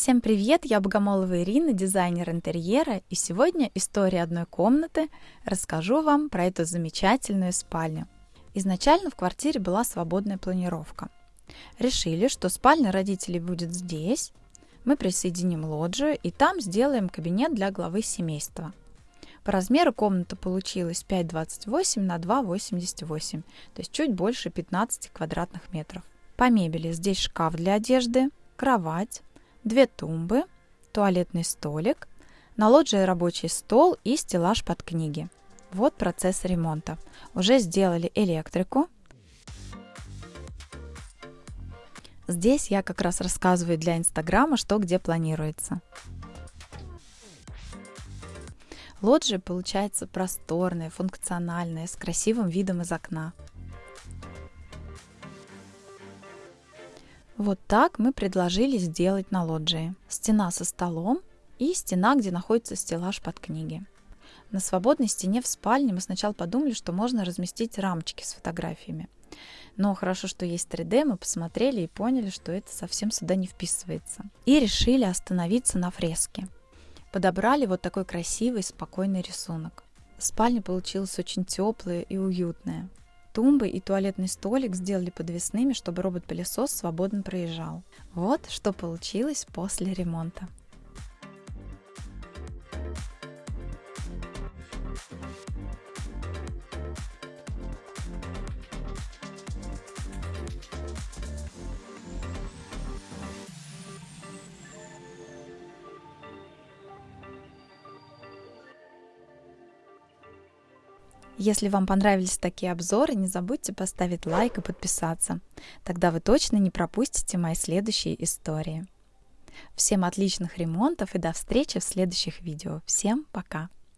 Всем привет, я Богомолова Ирина, дизайнер интерьера, и сегодня история одной комнаты. Расскажу вам про эту замечательную спальню. Изначально в квартире была свободная планировка. Решили, что спальня родителей будет здесь, мы присоединим лоджию и там сделаем кабинет для главы семейства. По размеру комната получилась 5,28 на 2,88, то есть чуть больше 15 квадратных метров. По мебели здесь шкаф для одежды, кровать, две тумбы, туалетный столик, на лоджии рабочий стол и стеллаж под книги. Вот процесс ремонта. Уже сделали электрику. Здесь я как раз рассказываю для Инстаграма, что где планируется. Лоджия получается просторная, функциональная, с красивым видом из окна. Вот так мы предложили сделать на лоджии. Стена со столом и стена, где находится стеллаж под книги. На свободной стене в спальне мы сначала подумали, что можно разместить рамочки с фотографиями. Но хорошо, что есть 3D, мы посмотрели и поняли, что это совсем сюда не вписывается. И решили остановиться на фреске. Подобрали вот такой красивый, спокойный рисунок. Спальня получилась очень теплая и уютная. Тумбы и туалетный столик сделали подвесными, чтобы робот-пылесос свободно проезжал. Вот что получилось после ремонта. Если вам понравились такие обзоры, не забудьте поставить лайк и подписаться. Тогда вы точно не пропустите мои следующие истории. Всем отличных ремонтов и до встречи в следующих видео. Всем пока!